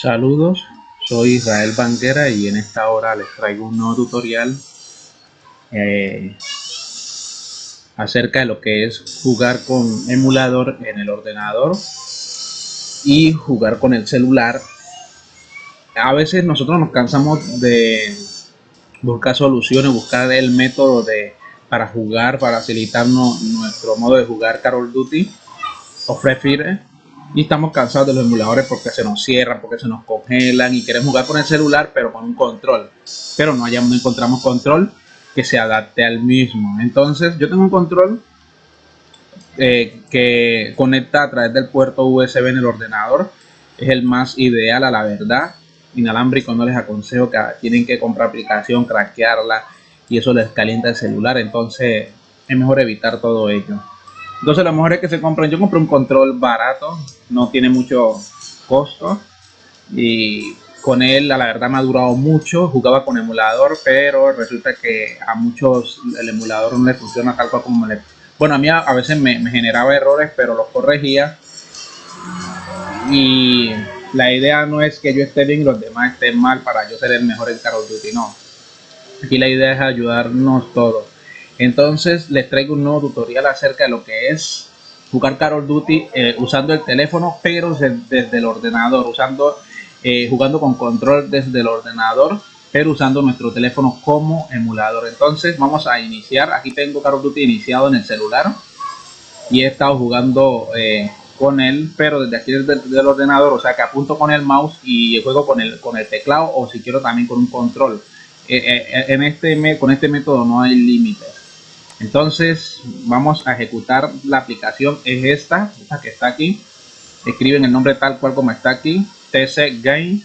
Saludos, soy Israel Banguera y en esta hora les traigo un nuevo tutorial eh, acerca de lo que es jugar con emulador en el ordenador y jugar con el celular. A veces nosotros nos cansamos de buscar soluciones, buscar el método de para jugar, para facilitarnos nuestro modo de jugar Call of Duty o Free y estamos cansados de los emuladores porque se nos cierran, porque se nos congelan y queremos jugar con el celular pero con un control. Pero no, hayamos, no encontramos control que se adapte al mismo. Entonces yo tengo un control eh, que conecta a través del puerto USB en el ordenador. Es el más ideal a la verdad. Inalámbrico no les aconsejo que tienen que comprar aplicación, craquearla y eso les calienta el celular. Entonces es mejor evitar todo ello entonces lo mejor es que se compren, yo compré un control barato, no tiene mucho costo y con él la verdad me ha durado mucho, jugaba con emulador, pero resulta que a muchos el emulador no le funciona tal cual como le... Bueno, a mí a, veces me, generaba errores, pero los corregía y la idea no es que yo esté bien y los demás estén mal para yo ser el mejor en Call of Duty, no. Aquí la idea es ayudarnos todos. Entonces les traigo un nuevo tutorial acerca de lo que es jugar Call of Duty eh, usando el teléfono pero desde el ordenador, usando eh, jugando con control desde el ordenador pero usando nuestro teléfono como emulador. Entonces vamos a iniciar, aquí tengo Call of Duty iniciado en el celular y he estado jugando eh, con él pero desde aquí desde, el ordenador, o sea que apunto con el mouse y juego con el, con el teclado o si quiero también con un control. en este, con este método no hay límites entonces vamos a ejecutar la aplicación. Es esta esta que está aquí. Escriben el nombre tal cual como está aquí. Tc game.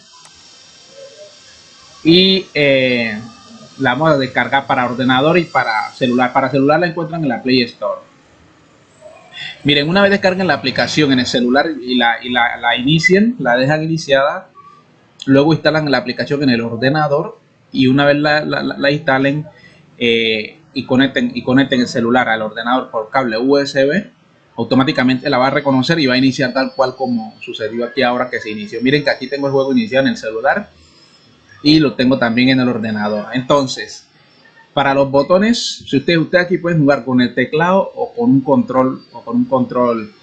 Y eh, la vamos a descargar para ordenador y para celular. Para celular la encuentran en la play store. Miren una vez descarguen la aplicación en el celular y la, y la, la inicien la dejan iniciada luego instalan la aplicación en el ordenador y una vez la, la instalen eh, y conecten y conecten el celular al ordenador por cable USB automáticamente la va a reconocer y va a iniciar tal cual como sucedió aquí ahora que se inició. Miren que aquí tengo el juego iniciado en el celular y lo tengo también en el ordenador. Entonces para los botones si usted usted aquí puede jugar con el teclado o con un control o con un control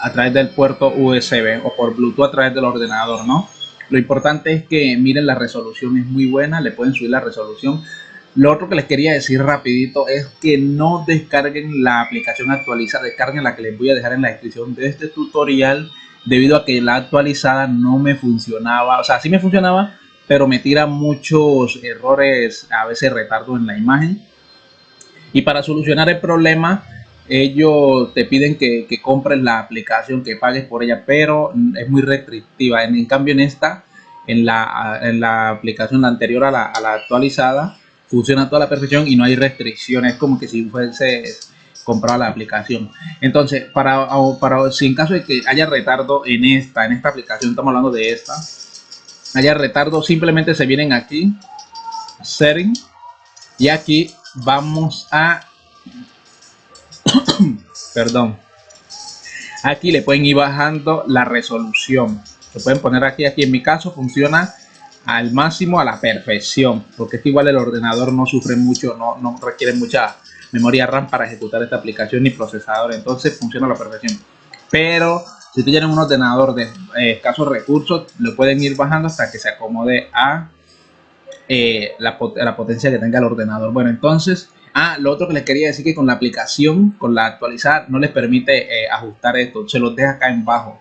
a través del puerto USB o por Bluetooth a través del ordenador no lo importante es que miren la resolución es muy buena le pueden subir la resolución lo otro que les quería decir rapidito es que no descarguen la aplicación actualizada, descarguen la que les voy a dejar en la descripción de este tutorial debido a que la actualizada no me funcionaba, o sea, sí me funcionaba, pero me tira muchos errores, a veces retardo en la imagen. Y para solucionar el problema, ellos te piden que, compres la aplicación, que pagues por ella, pero es muy restrictiva. En, cambio, en esta, en la, en la aplicación anterior a la actualizada, funciona a toda la perfección y no hay restricciones como que si fuese comprar la aplicación. Entonces para, para si en caso de que haya retardo en esta en esta aplicación estamos hablando de esta haya retardo simplemente se vienen aquí setting y aquí vamos a perdón aquí le pueden ir bajando la resolución. Se pueden poner aquí aquí en mi caso funciona al máximo a la perfección porque es que igual el ordenador no sufre mucho no, no requiere mucha memoria RAM para ejecutar esta aplicación ni procesador entonces funciona a la perfección. Pero si tienen un ordenador de eh, escasos recursos lo pueden ir bajando hasta que se acomode a eh, la, la, potencia que tenga el ordenador. Bueno entonces ah lo otro que les quería decir que con la aplicación con la actualizada no les permite eh, ajustar esto se los deja acá en bajo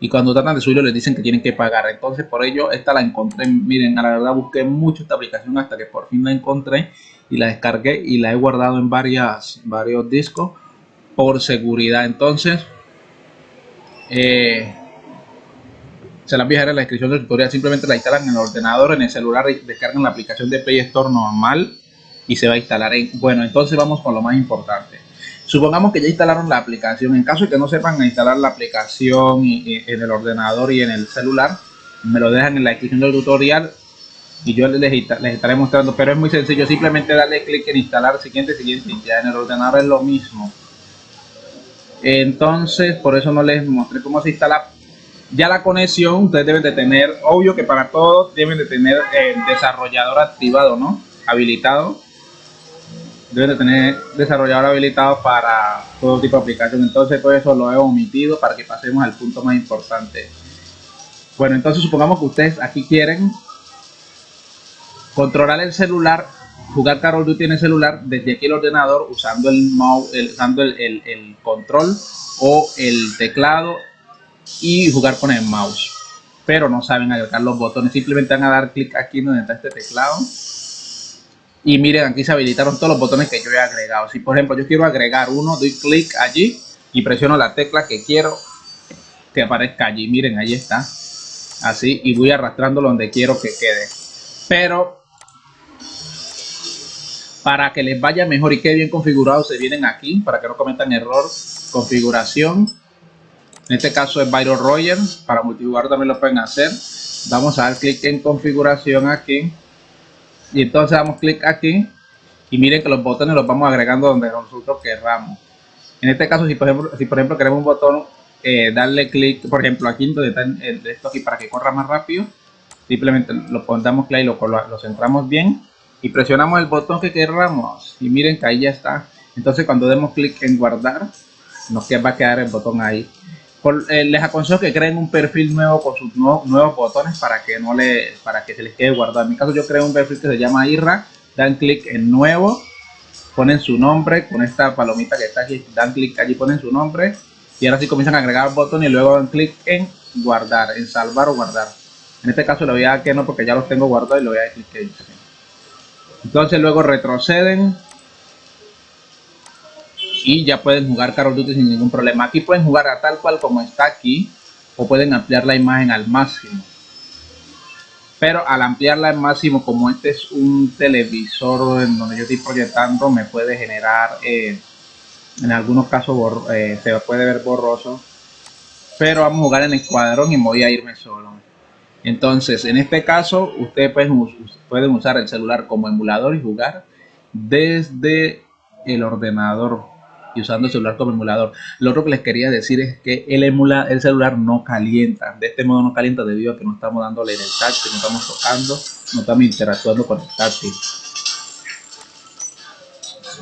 y cuando tratan de subirlo les dicen que tienen que pagar. Entonces por ello esta la encontré, miren, a la verdad busqué mucho esta aplicación hasta que por fin la encontré y la descargué y la he guardado en varias, varios discos por seguridad. Entonces eh, se las voy a en la descripción del tutorial, simplemente la instalan en el ordenador, en el celular, descargan la aplicación de Play Store normal y se va a instalar. En, bueno, entonces vamos con lo más importante. Supongamos que ya instalaron la aplicación. En caso de que no sepan instalar la aplicación en el ordenador y en el celular, me lo dejan en la descripción del tutorial y yo les, les estaré mostrando. Pero es muy sencillo, simplemente darle clic en instalar siguiente, siguiente ya en el ordenador es lo mismo. Entonces, por eso no les mostré cómo se instala Ya la conexión ustedes deben de tener, obvio que para todos deben de tener el desarrollador activado, ¿no? Habilitado. Deben de tener desarrollador habilitado para todo tipo de aplicación. Entonces todo eso lo he omitido para que pasemos al punto más importante. Bueno, entonces supongamos que ustedes aquí quieren controlar el celular, jugar Carol Duty en el celular desde aquí el ordenador usando el mouse, usando el, el control o el teclado y jugar con el mouse. Pero no saben agregar los botones, simplemente van a dar clic aquí donde está este teclado. Y miren, aquí se habilitaron todos los botones que yo he agregado. Si por ejemplo yo quiero agregar uno, doy clic allí y presiono la tecla que quiero que aparezca allí. Miren, ahí está. Así, y voy arrastrándolo donde quiero que quede. Pero para que les vaya mejor y quede bien configurado, se vienen aquí para que no cometan error. Configuración, en este caso es Byron Roger. Para multijugador también lo pueden hacer. Vamos a dar clic en configuración aquí. Y entonces damos clic aquí. Y miren que los botones los vamos agregando donde nosotros querramos. En este caso, si por ejemplo, si por ejemplo queremos un botón, eh, darle clic, por ejemplo, aquí donde está el, esto aquí para que corra más rápido. Simplemente lo pondamos clic y lo, lo centramos bien. Y presionamos el botón que querramos. Y miren que ahí ya está. Entonces cuando demos clic en guardar, nos va a quedar el botón ahí. Eh, les aconsejo que creen un perfil nuevo con sus nuevos, botones para que no le para que se les quede guardado. En mi caso yo creo un perfil que se llama IRA, dan clic en nuevo, ponen su nombre con esta palomita que está aquí, dan clic allí, ponen su nombre y ahora sí comienzan a agregar botón y luego dan clic en guardar, en salvar o guardar. En este caso le voy a dar que no porque ya los tengo guardados y le voy a dar clic en Entonces luego retroceden y ya pueden jugar Call of Duty sin ningún problema. Aquí pueden jugar a tal cual como está aquí o pueden ampliar la imagen al máximo. Pero al ampliarla al máximo, como este es un televisor en donde yo estoy proyectando, me puede generar, eh, en algunos casos eh, se puede ver borroso. Pero vamos a jugar en escuadrón y voy a irme solo. Entonces, en este caso, ustedes pueden usar el celular como emulador y jugar desde el ordenador y usando el celular como emulador. Lo otro que les quería decir es que el, emula, el celular no calienta. De este modo no calienta debido a que no estamos dándole en el táctil, no estamos tocando, no estamos interactuando con el táctil.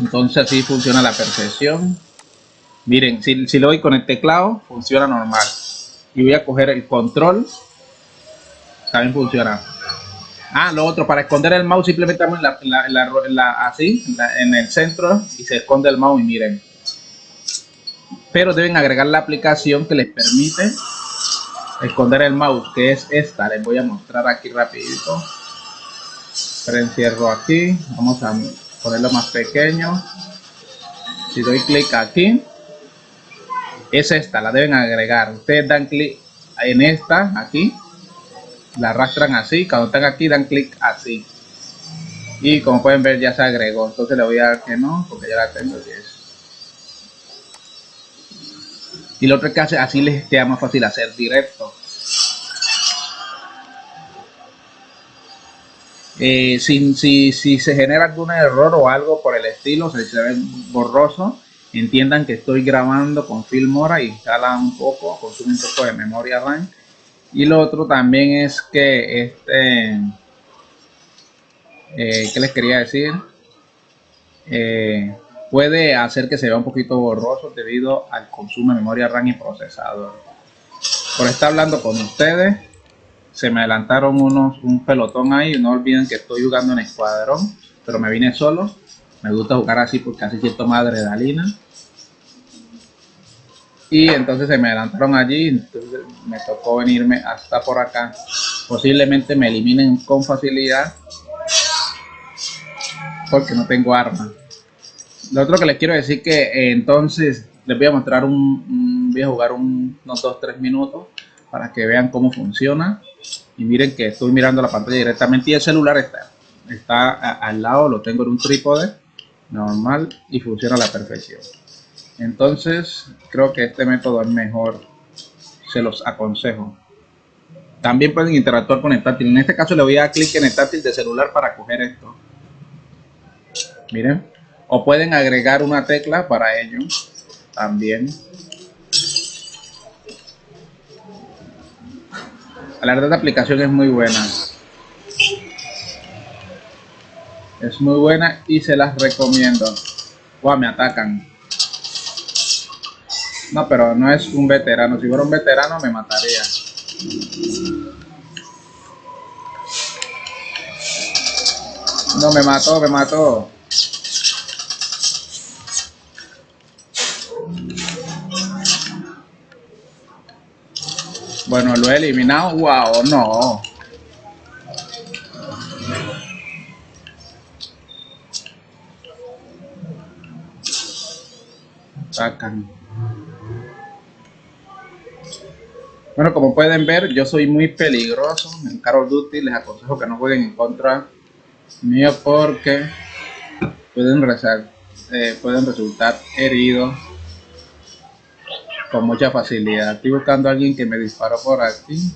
Entonces así funciona la perfección. Miren, si, si lo doy con el teclado, funciona normal. Y voy a coger el control. También funciona. Ah, lo otro, para esconder el mouse simplemente en la, así, en el centro y se esconde el mouse y miren pero deben agregar la aplicación que les permite esconder el mouse que es esta. Les voy a mostrar aquí rapidito. Encierro aquí. Vamos a ponerlo más pequeño. Si doy clic aquí es esta la deben agregar. Ustedes dan clic en esta aquí. La arrastran así. Cuando están aquí dan clic así. Y como pueden ver ya se agregó. Entonces le voy a dar que no porque ya la tengo aquí y lo otro que hace, así les queda más fácil hacer directo. Eh, si, si, se genera algún error o algo por el estilo, se, se ve borroso, entiendan que estoy grabando con Filmora y instala un poco, consume un poco de memoria RAM. Y lo otro también es que este, eh, ¿qué les quería decir? Eh, puede hacer que se vea un poquito borroso debido al consumo de memoria RAM y procesador. Por estar hablando con ustedes, se me adelantaron unos un pelotón ahí. No olviden que estoy jugando en escuadrón, pero me vine solo. Me gusta jugar así porque así siento más adrenalina. Y entonces se me adelantaron allí, entonces me tocó venirme hasta por acá. Posiblemente me eliminen con facilidad porque no tengo arma lo otro que les quiero decir que eh, entonces les voy a mostrar un, voy a jugar unos 2-3 minutos para que vean cómo funciona. Y miren que estoy mirando la pantalla directamente y el celular está, está al lado, lo tengo en un trípode normal y funciona a la perfección. Entonces creo que este método es mejor se los aconsejo. También pueden interactuar con el táctil. En este caso le voy a dar clic en el táctil de celular para coger esto. Miren o pueden agregar una tecla para ello también La verdad, la aplicación es muy buena. Es muy buena y se las recomiendo. Wow, me atacan. No, pero no es un veterano. Si fuera un veterano me mataría. No, me mató, me mató. Bueno, lo he eliminado. Wow, no. Sacan. Bueno, como pueden ver, yo soy muy peligroso en Call of Duty. Les aconsejo que no jueguen en contra mío porque pueden, eh, pueden resultar heridos con mucha facilidad. Estoy buscando a alguien que me disparó por aquí.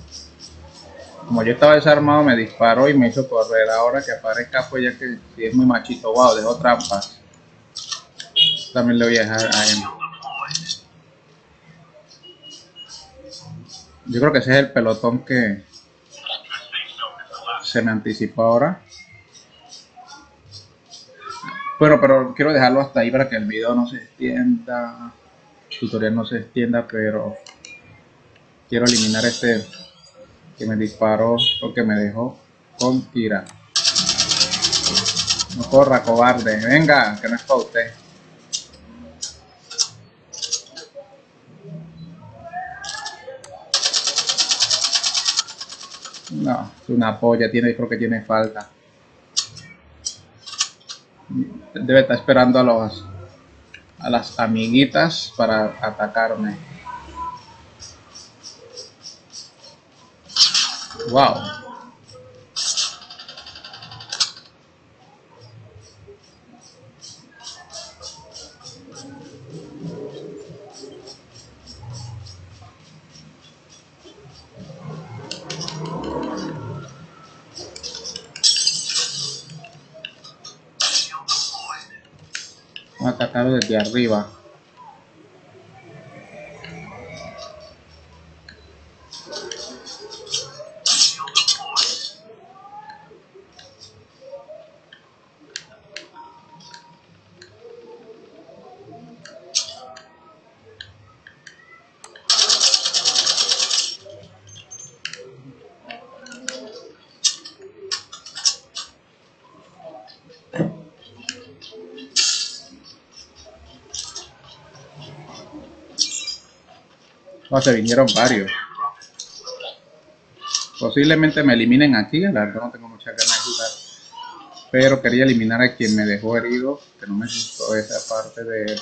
Como yo estaba desarmado, me disparó y me hizo correr. Ahora que aparezca, pues ya que si es muy machito, wow, dejó trampas. También le voy a dejar a él. Yo creo que ese es el pelotón que se me anticipó ahora. Bueno, pero quiero dejarlo hasta ahí para que el video no se extienda tutorial no se extienda, pero quiero eliminar este que me disparó o que me dejó con tira. No corra, cobarde. Venga, que no es para usted. No, es una polla, tiene, creo que tiene falta. Debe estar esperando a los a las amiguitas para atacarme. Wow. Atacarlo desde arriba No, se vinieron varios. Posiblemente me eliminen aquí, la verdad no tengo mucha ganas de jugar. Pero quería eliminar a quien me dejó herido, que no me gustó esa parte de él.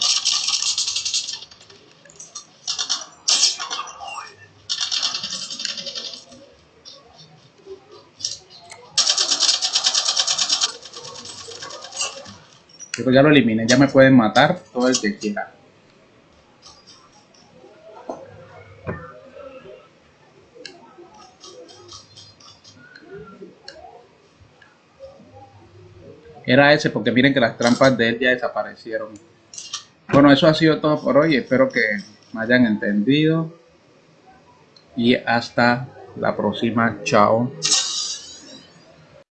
Ya lo eliminen, ya me pueden matar todo el que quiera. Era ese, porque miren que las trampas de él ya desaparecieron. Bueno, eso ha sido todo por hoy. Espero que me hayan entendido. Y hasta la próxima. Chao.